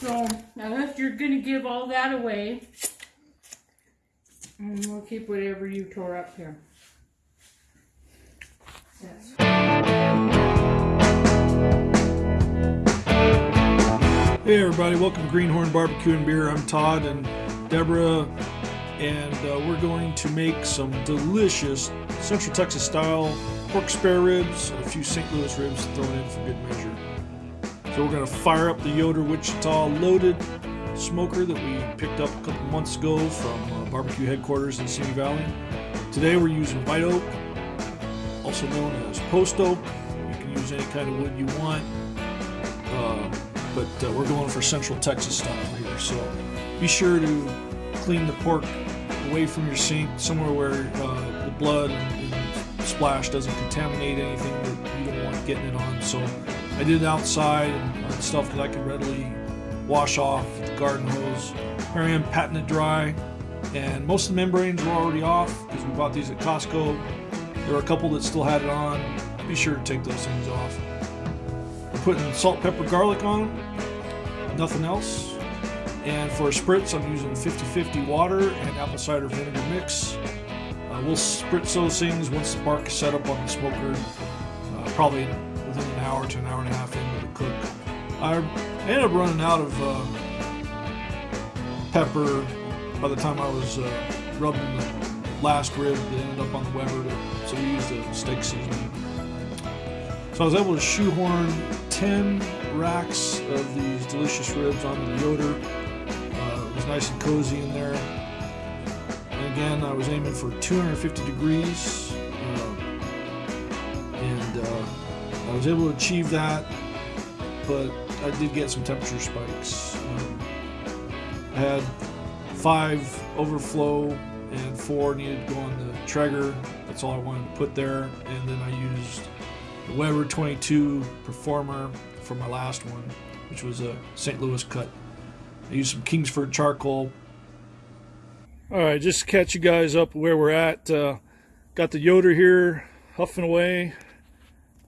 So, unless you're going to give all that away, and we'll keep whatever you tore up here. Hey everybody, welcome to Greenhorn Barbecue and Beer. I'm Todd and Deborah, and uh, we're going to make some delicious Central Texas style pork spare ribs a few St. Louis ribs thrown in for good measure. So we're going to fire up the Yoder Wichita loaded smoker that we picked up a couple months ago from uh, barbecue headquarters in Simi Valley. Today we're using white oak, also known as post oak. You can use any kind of wood you want. Uh, but uh, we're going for Central Texas style here. So be sure to clean the pork away from your sink, somewhere where uh, the blood and, and, splash doesn't contaminate anything that you don't want getting it on. So I did it outside and on stuff that I could readily wash off with the garden hose. Here I am patting it dry, and most of the membranes were already off because we bought these at Costco. There were a couple that still had it on. Be sure to take those things off I'm putting salt, pepper, garlic on them, nothing else. And for a spritz, I'm using 50-50 water and apple cider vinegar mix. Uh, we'll spritz those things once the bark is set up on the smoker, uh, probably hour to an hour and a half into the cook. I ended up running out of uh, pepper by the time I was uh, rubbing the last rib that ended up on the Weber, so we used a steak seasoning. So I was able to shoehorn 10 racks of these delicious ribs onto the Yoder. Uh, it was nice and cozy in there. And again, I was aiming for 250 degrees. I was able to achieve that, but I did get some temperature spikes. Um, I had five overflow and four needed to go on the Traeger. That's all I wanted to put there. And then I used the Weber 22 Performer for my last one, which was a St. Louis cut. I used some Kingsford charcoal. All right, just to catch you guys up where we're at. Uh, got the Yoder here huffing away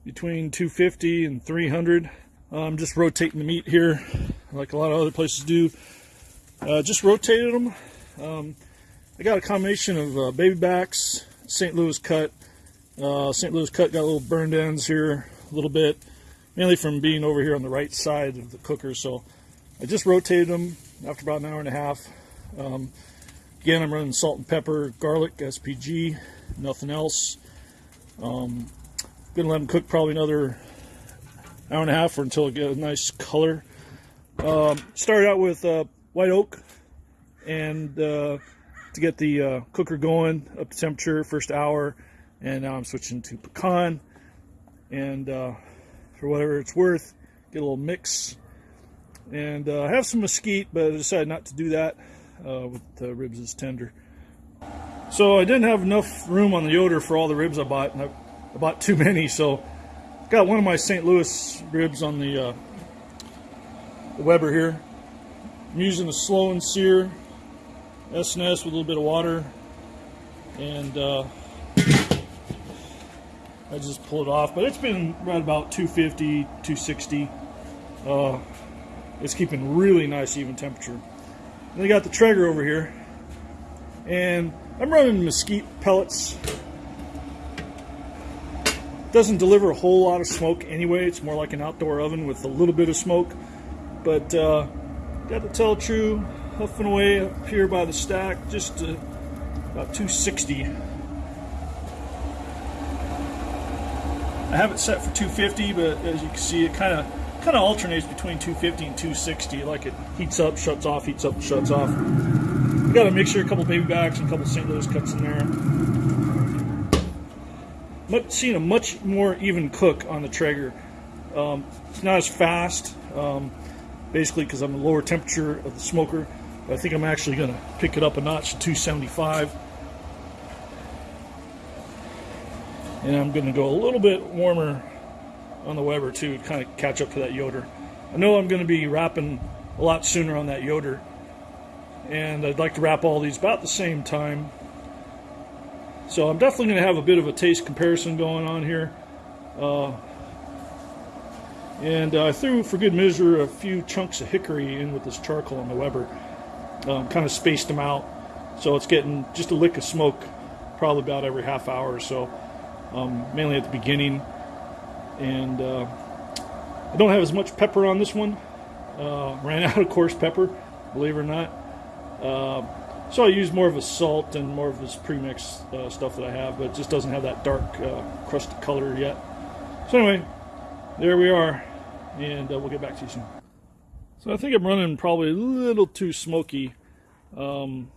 between 250 and 300. I'm just rotating the meat here like a lot of other places do. Uh, just rotated them. Um, I got a combination of uh, baby backs, St. Louis cut, uh, St. Louis cut got a little burned ends here a little bit, mainly from being over here on the right side of the cooker. So I just rotated them after about an hour and a half. Um, again, I'm running salt and pepper, garlic, SPG, nothing else. Um, gonna let them cook probably another hour and a half or until it get a nice color. Um, started out with uh, white oak and uh, to get the uh, cooker going up to temperature first hour and now I'm switching to pecan. And uh, for whatever it's worth get a little mix. And uh, I have some mesquite but I decided not to do that uh, with the ribs is tender. So I didn't have enough room on the Yoder for all the ribs I bought and I, I bought too many so got one of my St. Louis ribs on the, uh, the Weber here I'm using a slow and sear S&S with a little bit of water and uh, I just pull it off. But it's been right about 250, 260. Uh, it's keeping really nice even temperature. Then I got the Traeger over here. And I'm running mesquite pellets. Doesn't deliver a whole lot of smoke anyway. It's more like an outdoor oven with a little bit of smoke. But uh, got the Tel-Tru huffing away up here by the stack, just uh, about 260. I have it set for 250, but as you can see, it kind of kind of alternates between 250 and 260. Like it heats up, shuts off, heats up, shuts off. Got a mixture, a couple baby backs, and a couple St. Louis cuts in there. Much, seeing a much more even cook on the Traeger. Um, it's not as fast, um, basically because I'm a lower temperature of the smoker. I think I'm actually going to pick it up a notch to 275. And I'm going to go a little bit warmer on the Weber too, to kind of catch up to that Yoder. I know I'm going to be wrapping a lot sooner on that Yoder. And I'd like to wrap all these about the same time. So I'm definitely going to have a bit of a taste comparison going on here. Uh, And I threw, for good measure, a few chunks of hickory in with this charcoal on the Weber. Um, kind of spaced them out, so it's getting just a lick of smoke, probably about every half hour or so. Um, mainly at the beginning, and uh, I don't have as much pepper on this one. Uh, ran out of coarse pepper, believe it or not. Uh, so I use more of a salt and more of this premix uh, stuff that I have, but it just doesn't have that dark uh, color yet. So anyway, there we are, and uh, we'll get back to you soon. So I think I'm running probably a little too smoky um,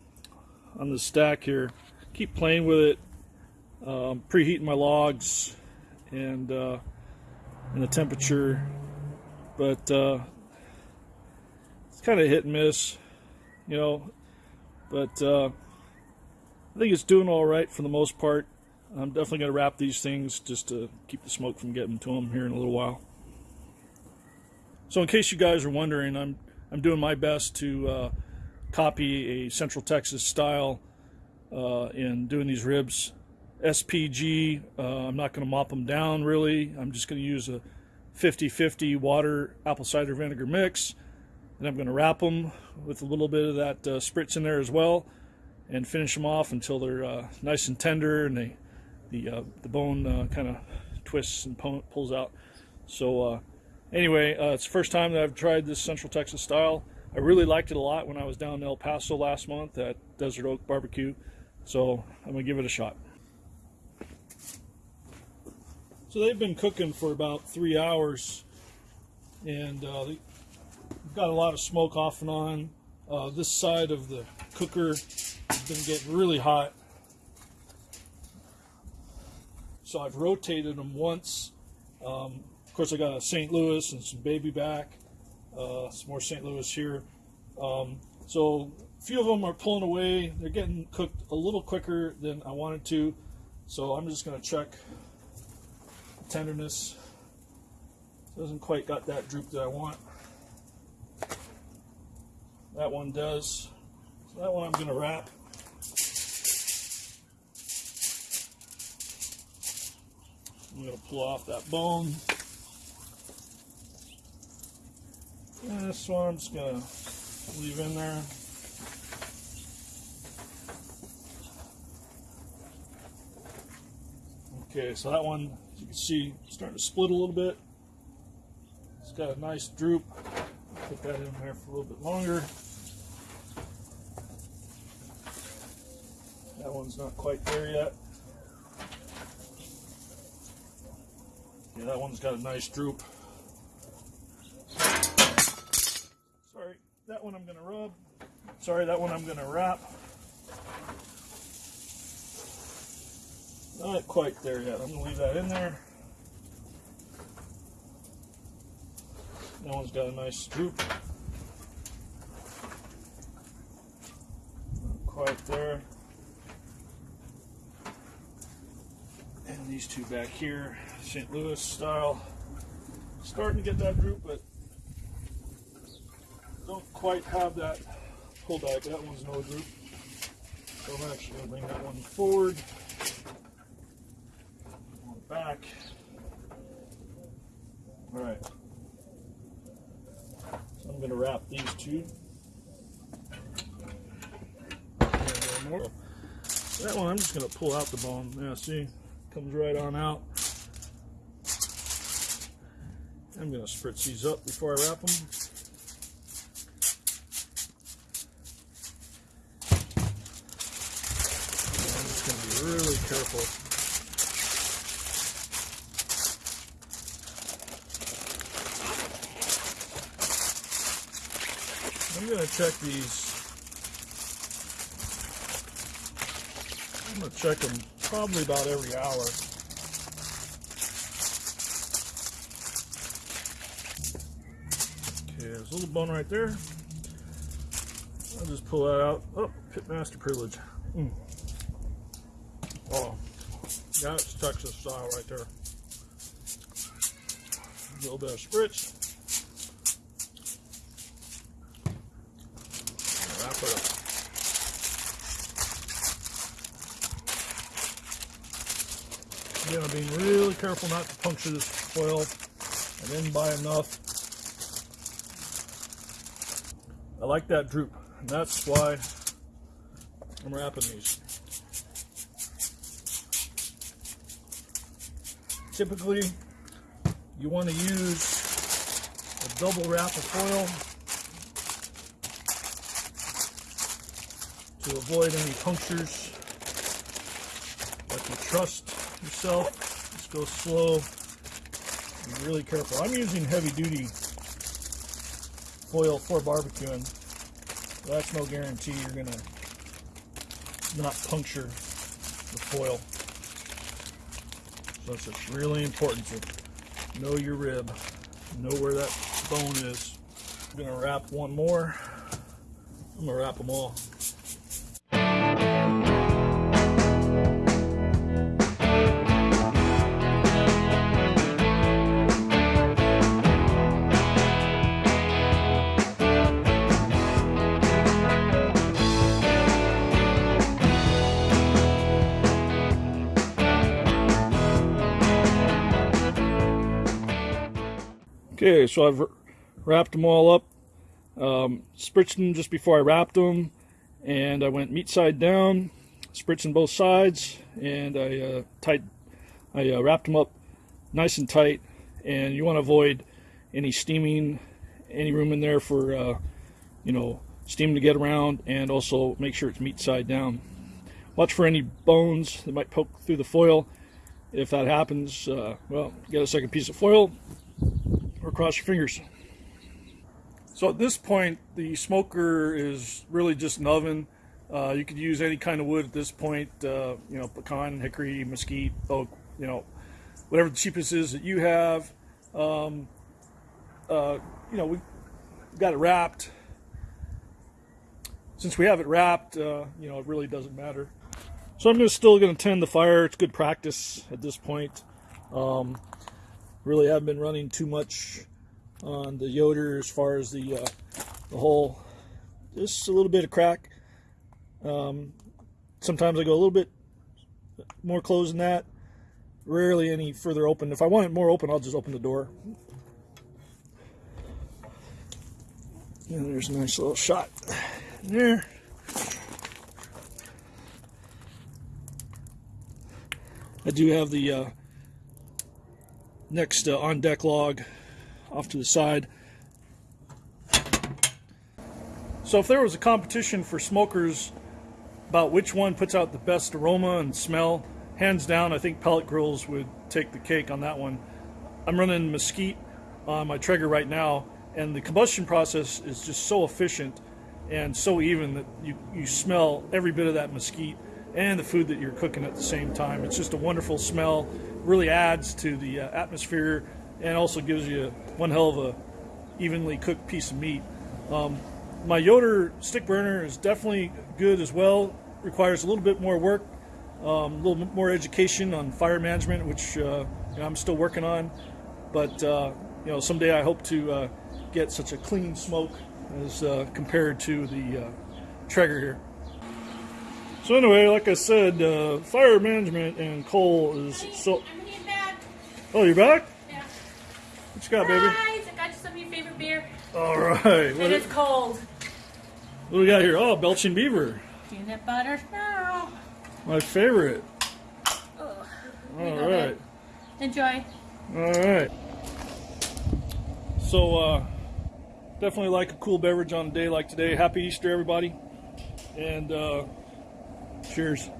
on the stack here. Keep playing with it, um, preheating my logs, and uh, and the temperature, but uh, it's kind of hit and miss, you know. But uh, I think it's doing all right for the most part. I'm definitely going to wrap these things just to keep the smoke from getting to them here in a little while. So, in case you guys are wondering, I'm I'm doing my best to uh, copy a Central Texas style uh, in doing these ribs. SPG. Uh, I'm not going to mop them down really. I'm just going to use a 50-50 water apple cider vinegar mix, and I'm going to wrap them with a little bit of that uh, spritz in there as well, and finish them off until they're uh, nice and tender and they the uh, the bone uh, kind of twists and pulls out. So uh, anyway, uh, it's the first time that I've tried this Central Texas style. I really liked it a lot when I was down in El Paso last month at Desert Oak Barbecue. So I'm gonna give it a shot. So they've been cooking for about three hours, and uh, got a lot of smoke off and on. Uh, this side of the cooker has been getting really hot. So I've rotated them once. Um, of course, I got a St. Louis and some baby back, uh, some more St. Louis here. Um, so a few of them are pulling away. They're getting cooked a little quicker than I wanted to. So I'm just going to check tenderness. Doesn't quite got that droop that I want. That one does. So that one I'm going to wrap. I'm going to pull off that bone. And this one I'm just going to leave in there. Okay, so that one, as you can see, starting to split a little bit. It's got a nice droop. Put that in there for a little bit longer. That one's not quite there yet. Yeah, that one's got a nice droop. Sorry, that one I'm going to rub. Sorry, that one I'm going to wrap. Not quite there yet. I'm going to leave that in there. That one's got a nice droop. Not quite there. And these two back here, St. Louis style. Starting to get that droop, but don't quite have that pull back. That one's no droop. So I'm actually going to bring that one forward. One back. All right. So I'm going to wrap these two. That one I'm just going to pull out the bone. Yeah, see? Comes right on out. I'm going to spritz these up before I wrap them. I'm just going to be really careful. I'm going to check these. I'm going to check them probably about every hour. Okay, there's a little bone right there. I'll just pull that out. Oh, pitmaster privilege. Mm. Oh, that's Texas style right there. A little bit of spritz. Wrap it up. Again, I'm being really careful not to puncture this foil I didn't buy enough. I like that droop, and that's why I'm wrapping these. Typically, you want to use a double wrap of foil to avoid any punctures. But you trust yourself, go slow, be really careful. I'm using heavy duty foil for barbecuing. That's no guarantee you're gonna not puncture the foil. So it's just really important to know your rib, know where that bone is. I'm gonna wrap one more. I'm gonna wrap them all. Okay, so I've wrapped them all up. Um, spritzed them just before I wrapped them, and I went meat side down, spritzing both sides, and I uh, tight, I uh, wrapped them up nice and tight. And you want to avoid any steaming, any room in there for, uh, you know, steam to get around, and also make sure it's meat side down. Watch for any bones that might poke through the foil. If that happens, uh, well, get a second piece of foil, cross your fingers. So at this point, the smoker is really just an oven. Uh, you could use any kind of wood at this point, uh, you know, pecan, hickory, mesquite, oak, you know, whatever the cheapest is that you have. Um, uh, you know, we got it wrapped. Since we have it wrapped, uh, you know, it really doesn't matter. So I'm gonna, still going to tend the fire. It's good practice at this point. Um, really haven't been running too much on the Yoder as far as the uh, the hole. Just a little bit of crack. Um, sometimes I go a little bit more closed than that. Rarely any further open. If I want it more open, I'll just open the door. And there's a nice little shot there. I do have the uh, next uh, on deck log off to the side. So if there was a competition for smokers about which one puts out the best aroma and smell, hands down, I think pellet grills would take the cake on that one. I'm running mesquite on my Traeger right now, and the combustion process is just so efficient and so even that you, you smell every bit of that mesquite and the food that you're cooking at the same time. It's just a wonderful smell, really adds to the uh, atmosphere, and also gives you one hell of a evenly cooked piece of meat. Um, my Yoder stick burner is definitely good as well. Requires a little bit more work, um, a little bit more education on fire management, which uh, you know, I'm still working on. But uh, you know, someday I hope to uh, get such a clean smoke as uh, compared to the uh, Traeger here. So anyway, like I said, uh, fire management and coal is so. I'm getting back. Oh, you're back? Yeah. What you got, baby? Guys, I got you some of your favorite beer. All right. What, It is cold. what do we got here? Oh, Belching Beaver, Peanut butter now. my favorite. All right. Enjoy. All right. So, uh, definitely like a cool beverage on a day like today. Happy Easter, everybody. And uh, cheers.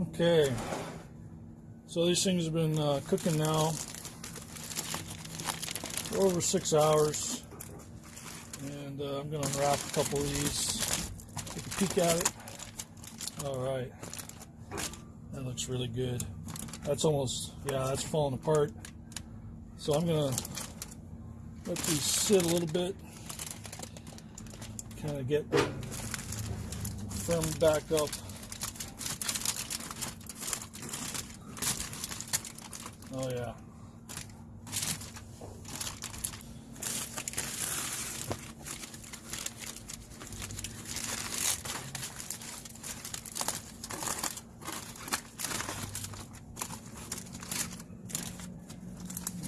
Okay. So these things have been uh, cooking now for over six hours. And uh, I'm going to unwrap a couple of these. Take a peek at it. All right. That looks really good. That's almost, yeah, that's falling apart. So I'm gonna let these sit a little bit, kind of get them back up. Oh yeah.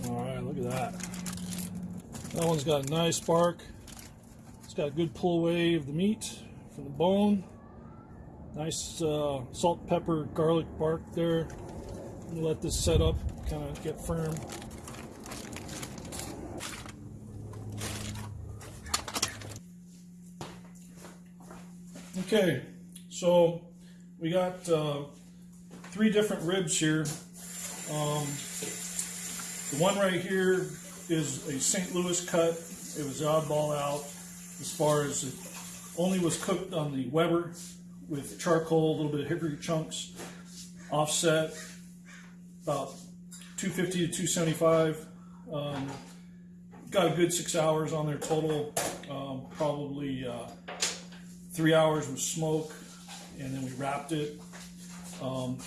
All right, look at that. That one's got a nice bark. Got a good pull away of the meat from the bone. Nice uh, salt, pepper, garlic bark there. Let this set up, kind of get firm. Okay, so we got uh, three different ribs here. Um, the one right here is a St. Louis cut. It was oddball out as far as it only was cooked on the Weber with charcoal, a little bit of hickory chunks, offset, about 250 to 275. Um, got a good six hours on there total. Um, probably uh, three hours with smoke, and then we wrapped it. Um,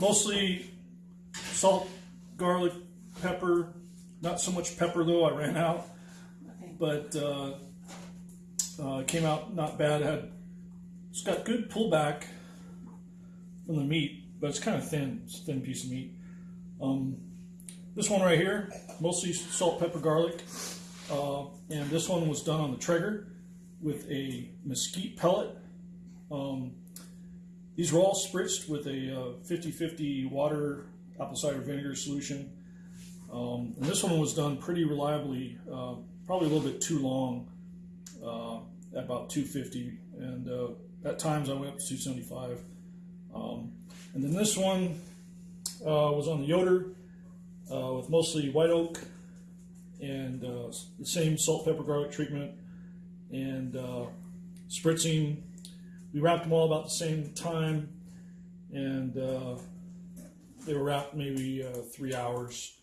mostly salt, garlic, pepper. Not so much pepper though. I ran out, Okay. but uh, uh, came out not bad. Had it's got good pullback from the meat, but it's kind of thin. It's a thin piece of meat. Um, this one right here, mostly salt, pepper, garlic, uh, and this one was done on the Traeger with a mesquite pellet. Um, these were all spritzed with a uh, 50-50 water apple cider vinegar solution. Um, and this one was done pretty reliably, uh, probably a little bit too long, uh, about 250. And uh, at times I went up to 275. Um, and then this one uh, was on the Yoder uh, with mostly white oak and uh, the same salt, pepper, garlic treatment and uh, spritzing. We wrapped them all about the same time, and uh, they were wrapped maybe three hours,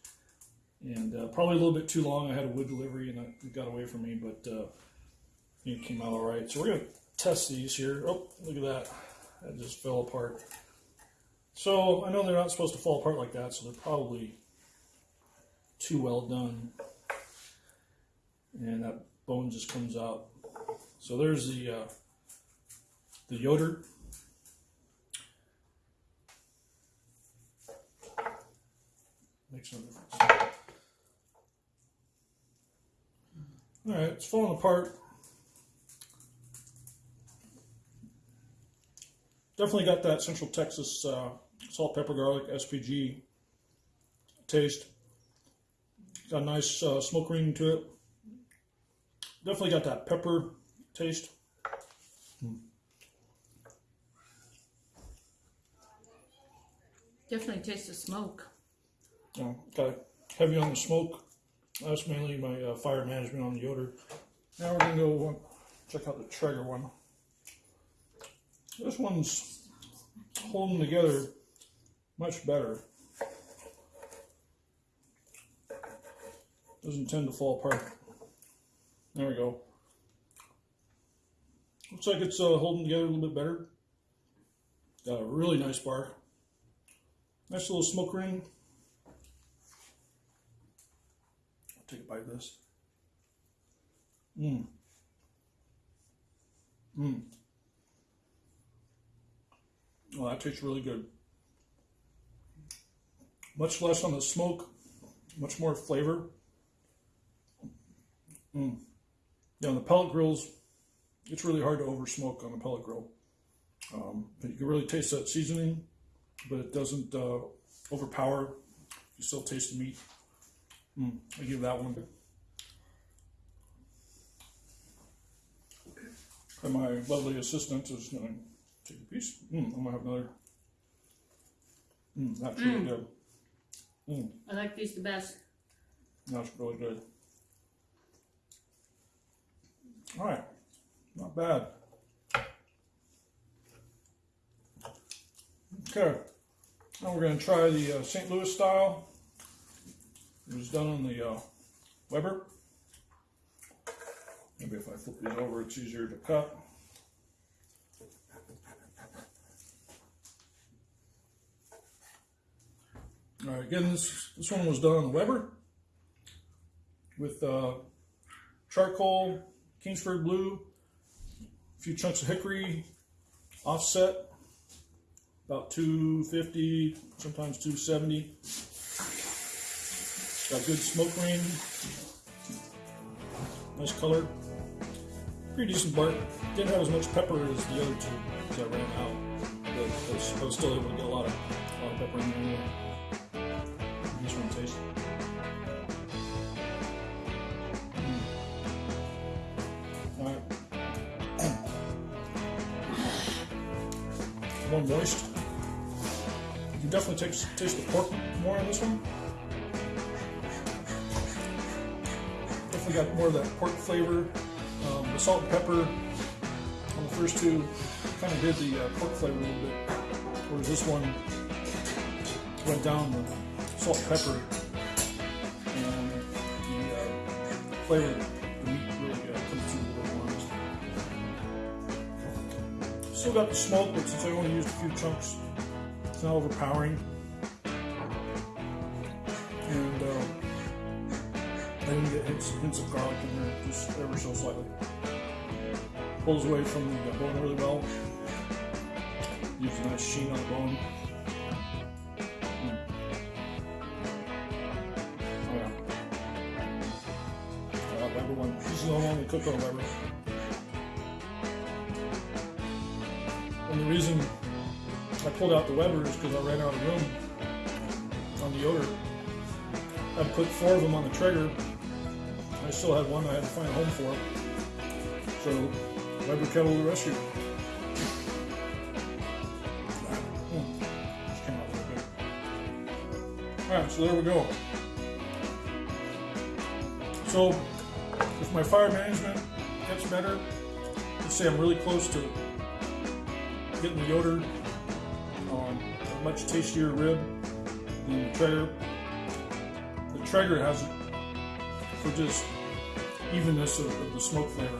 and uh, probably a little bit too long. I had a wood delivery, and it got away from me, but uh, it came out all right. So we're gonna test these here. Oh, look at that! That just fell apart. So I know they're not supposed to fall apart like that, so they're probably too well done, and that bone just comes out. So there's the uh, the Yoder. Makes no difference. All right, it's falling apart. Definitely got that Central Texas uh, salt, pepper, garlic, SPG taste. Got a nice uh, smoke ring to it. Definitely got that pepper taste. Definitely taste the smoke. Uh, got heavy on the smoke. That's mainly my uh, fire management on the Yoder. Now we're gonna go uh, check out the Traeger one. This one's holding together much better. Doesn't tend to fall apart. There we go. Looks like it's uh, holding together a little bit better. Got a really nice bar. Nice little smoke ring. I'll take a bite of this. Mmm. Mmm. That tastes really good. Much less on the smoke, much more flavor. Mm. Yeah, on the pellet grills, it's really hard to over smoke on a pellet grill. Um, but you can really taste that seasoning, but it doesn't uh, overpower. You still taste the meat. Mm, I give that one. And my lovely assistant is going a piece. Mm, I'm gonna have another. Mm, that's really good. Mm, I like these the best. that's really good. All right, not bad. Okay, now we're going to try the uh, St. Louis style. It was done on the uh, Weber. Maybe if I flip these over, it's easier to cut. All right, again, this this one was done on Weber with uh, charcoal, Kingsford blue, a few chunks of hickory, offset, about 250, sometimes 270. Got good smoke ring. Nice color. Pretty decent bark. Didn't have as much pepper as the other two because I ran out. But I was, I was still able to get a lot of, a lot of pepper in there. This one taste. Mm. Alright. More moist. You can definitely taste, taste the pork more on this one. Definitely got more of that pork flavor. Um, the salt and pepper on the first two kind of did the uh, pork flavor a little bit, whereas this one went down the salt pepper and the uh, flavor, the meat really uh, comes through a little more. Still got the smoke, but since I only used a few chunks, it's not overpowering. And uh, I didn't get hints, hints of garlic in there, just ever so slightly. Pulls away from the uh, bone really well. Gives a nice sheen on the bone. We on. And the reason I pulled out the Weber is because I ran out of room on the Yoder. I put four of them on the Traeger. I still had one I had to find a home for. So, Weber kettle the rescue. Hmm. Alright, so there we go. So, if my fire management gets better, let's say I'm really close to getting the Yoder a much tastier rib than the Traeger. The Traeger has it for just evenness of, of the smoke flavor.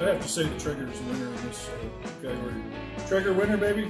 I have to say the Traeger is winner in this uh, category. Traeger winner, baby.